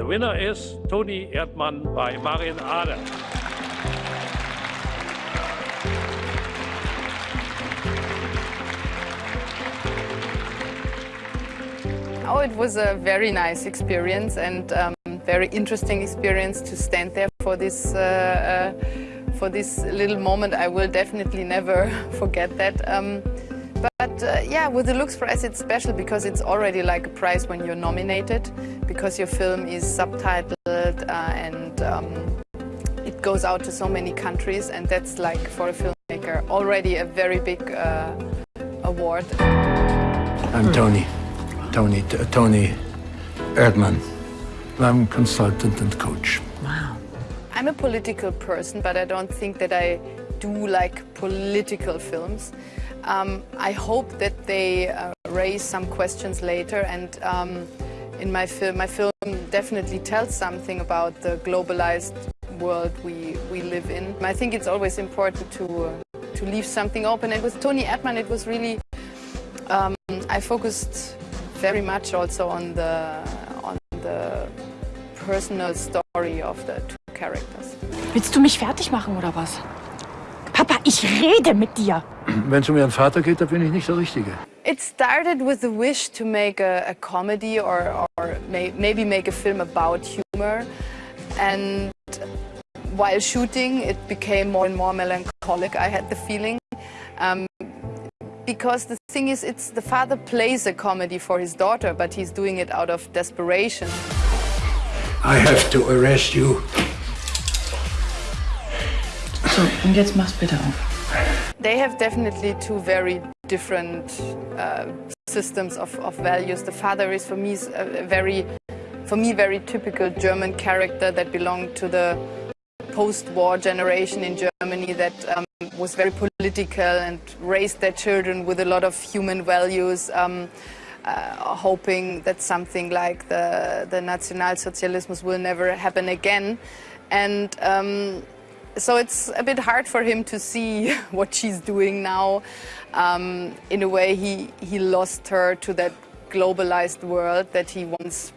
The winner is Toni Erdmann by Maren Ade. Oh, it was a very nice experience and um, very interesting experience to stand there for this uh, uh, for this little moment. I will definitely never forget that. Um, but uh, yeah, with the Lux Prize it's special because it's already like a prize when you're nominated, because your film is subtitled uh, and um, it goes out to so many countries and that's like for a filmmaker already a very big uh, award. I'm Toni. Toni, T- Toni Erdmann. I'm consultant and coach. Wow. I'm a political person, but I don't think that I do like political films. Um, I hope that they uh, raise some questions later and um, in my film, my film definitely tells something about the globalized world we, we live in. I think it's always important to, uh, to leave something open and with Toni Erdmann it was really, um, I focused very much also on the, on the personal story of the two characters. Willst du mich fertig machen oder was? Papa, ich rede mit dir. Wenn es um Ihren Vater geht, da bin ich nicht der Richtige. It started with the wish to make a, a comedy or, or may, maybe make a film about humor. And while shooting, it became more and more melancholic, I had the feeling. Um, because the thing is, it's the father plays a comedy for his daughter, but he's doing it out of desperation. I have to arrest you. So, und jetzt mach's bitte auf. They have definitely two very different uh, systems of, of values. The father is, for me, a very, for me, very typical German character that belonged to the post-war generation in Germany that um, was very political and raised their children with a lot of human values, um, uh, hoping that something like the, the Nationalsozialismus will never happen again. And um, so it's a bit hard for him to see what she's doing now. Um, in a way, he, he lost her to that globalized world that he once